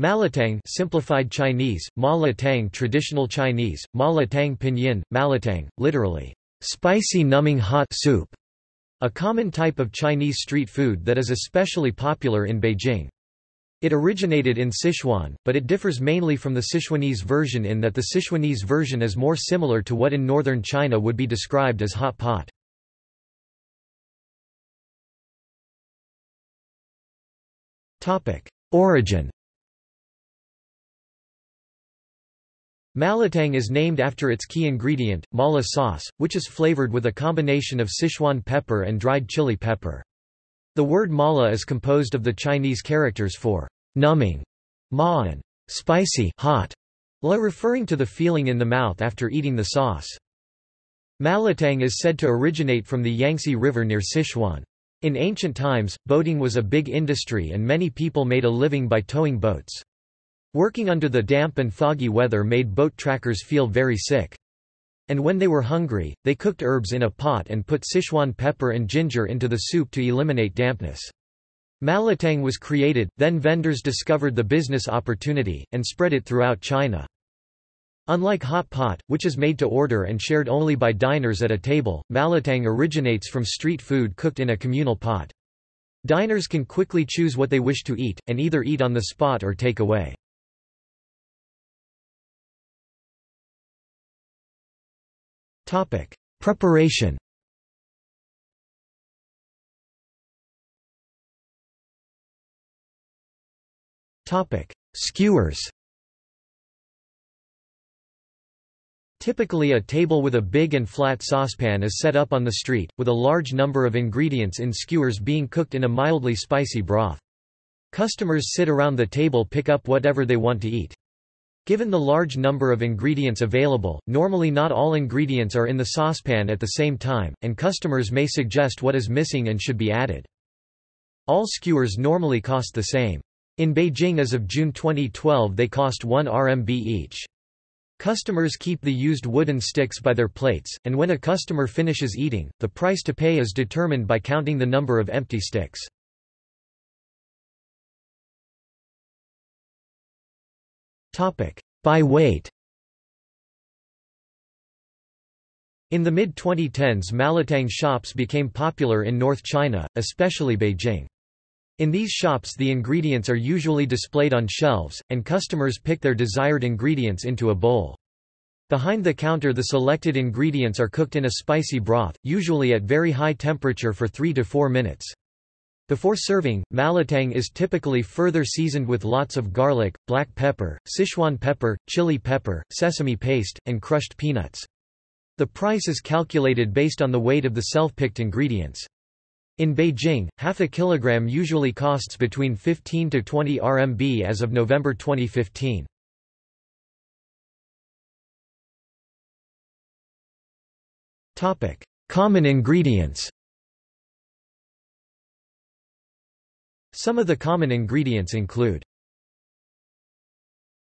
Malatang simplified Chinese, Ma Latang traditional Chinese, Ma Latang pinyin, Malatang, literally, spicy numbing hot soup, a common type of Chinese street food that is especially popular in Beijing. It originated in Sichuan, but it differs mainly from the Sichuanese version in that the Sichuanese version is more similar to what in northern China would be described as hot pot. Origin Malatang is named after its key ingredient, mala sauce, which is flavored with a combination of Sichuan pepper and dried chili pepper. The word mala is composed of the Chinese characters for numbing, ma and spicy hot, la referring to the feeling in the mouth after eating the sauce. Malatang is said to originate from the Yangtze River near Sichuan. In ancient times, boating was a big industry and many people made a living by towing boats. Working under the damp and foggy weather made boat trackers feel very sick. And when they were hungry, they cooked herbs in a pot and put Sichuan pepper and ginger into the soup to eliminate dampness. Malatang was created, then vendors discovered the business opportunity, and spread it throughout China. Unlike hot pot, which is made to order and shared only by diners at a table, malatang originates from street food cooked in a communal pot. Diners can quickly choose what they wish to eat, and either eat on the spot or take away. Preparation Topic: Skewers Typically a table with a big and flat saucepan is set up on the street, with a large number of ingredients in skewers being cooked in a mildly spicy broth. Customers sit around the table pick up whatever they want to eat. Given the large number of ingredients available, normally not all ingredients are in the saucepan at the same time, and customers may suggest what is missing and should be added. All skewers normally cost the same. In Beijing as of June 2012 they cost 1 RMB each. Customers keep the used wooden sticks by their plates, and when a customer finishes eating, the price to pay is determined by counting the number of empty sticks. By weight In the mid-2010s Malatang shops became popular in North China, especially Beijing. In these shops the ingredients are usually displayed on shelves, and customers pick their desired ingredients into a bowl. Behind the counter the selected ingredients are cooked in a spicy broth, usually at very high temperature for 3 to 4 minutes. Before serving, malatang is typically further seasoned with lots of garlic, black pepper, Sichuan pepper, chili pepper, sesame paste, and crushed peanuts. The price is calculated based on the weight of the self-picked ingredients. In Beijing, half a kilogram usually costs between 15 to 20 RMB as of November 2015. Topic: Common ingredients. Some of the common ingredients include